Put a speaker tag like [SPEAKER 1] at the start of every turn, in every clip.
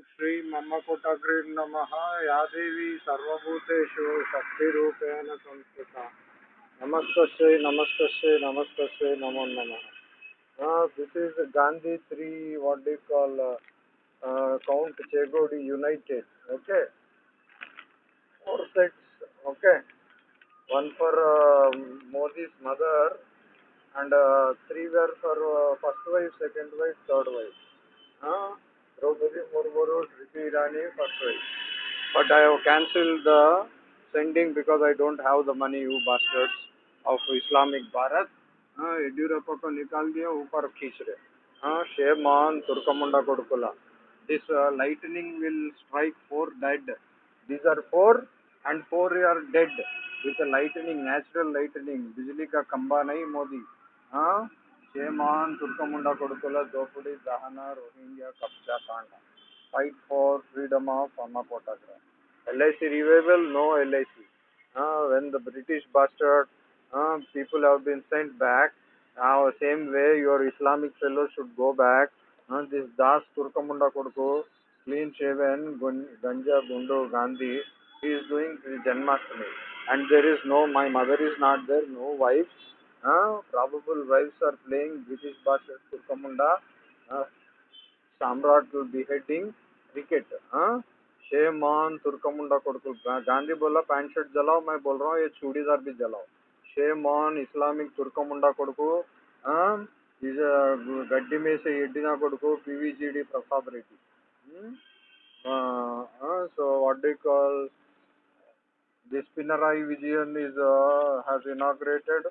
[SPEAKER 1] श्री ममकुटग्री नम यादेवी सर्वूतेषु शक्तिपेण संस्कृत। नमस्त नमस्त नमस्त नमो नम। This is Gandhi three what do call count चेगोडी united okay four sets okay one for Modi mother and three where for first wife second wife third wife हाँ Draupadi Murmuru, Smriti Irani, first wife. But I have cancelled the sending because I don't have the money, you bastards, of Islamic Bharat. हाँ येड्यूरप्पा को निकाल दिया ऊपर खींच रहे हाँ shame on तुर्कमुंडा कोडकुला this uh, lightning will strike four dead these are four and four are dead with a lightning बिजली का खंबा नहीं मोदी हाँ शेमान तुर्कमुंडा कोडकुला दोपड़ी दहना रोहिंग्या कब्जा कांड fight for freedom of Amma Potagra. LIC revival, no LIC. Uh, when the British bastard uh, people have been sent back, now uh, same way your Islamic fellows should go back. Uh, this Das Turkamunda Kodko, clean shaven, Ganja Bundo Gandhi, he is doing Janmashtami. And there is no, my mother is not there, no wives. Uh, probable wives are playing British bastard Turkamunda. Uh, Samrat will be heading cricket. हाँ shame on Turkamunda कोडकुल Gandhi बोला pant shirt जलाओ मैं बोल रहा हूँ ये चूड़ीदार भी जलाओ शेमान इस्लामिक तुर्कमुंडा कोडकु हाँ गड्डी में से ఎడ్డిన కొడుకు PVGD Prasad Reddy so what do you call this Pinarayi Vijayan is uh, has inaugurated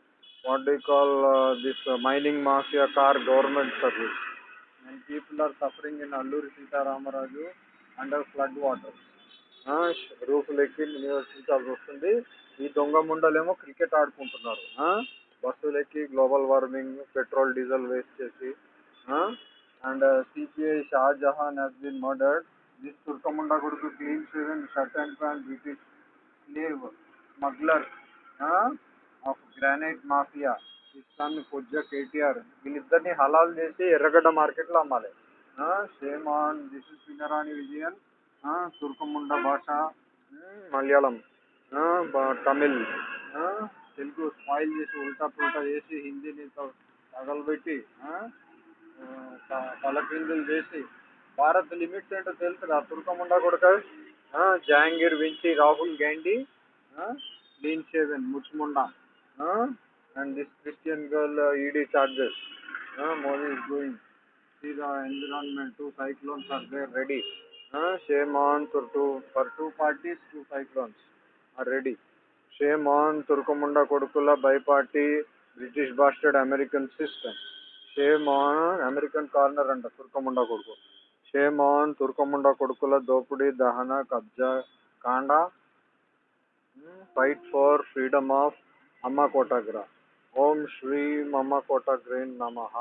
[SPEAKER 1] what do you call uh, this uh, mining mafia car government service and people are suffering in Alluri Sita Ramaraju under flood water. రూఫ్లెక్కి నివసించాల్సి వస్తుంది. ఈ దొంగ ముండలేమో cricket ఆడుకుంటున్నారు. బస్సులెక్కి global warming petrol diesel waste చేసి and CPI Shahjahan has been murdered this తుర్కముండా కొడుకు clean shaven shirt and pant British slave smuggler of granite mafia Islamic పొజ్జ KTR వీళ్ళిద్దరిని హలాల్ చేసి ఎర్రగడ్డ మార్కెట్లో అమ్మాలి. Shame on this is Pinarayi Vijayan తుర్కముండ భాష Malayalam Tamil Telugu spoil చేసి ఉల్టా పుల్టా చేసి హిందీని తగలబెట్టి తలకిందులు చేసి భారత్ లిమిట్స్ ఏంటో తెలుసు కదా తుర్కముండ కొడుక జహాంగీర్ వించి Rahul Gandhi lean shaven ముచ్చుముండా. And this Christian girl ED charges Modi is going see the environment two cyclones are there ready shame on for two for two parties two cyclones are ready shame on తుర్కముండ కొడుకుల by party British bastard American system shame on American corner అంట తుర్కముండ కొడుకు shame on తుర్కముండ కొడుకుల దోపిడీ దహన కబ్జా కాండ ఫైట్ ఫర్ ఫ్రీడమ్ ఆఫ్ अम्मकोटग्र ओम श्री मम्मकोटग्रे नमः।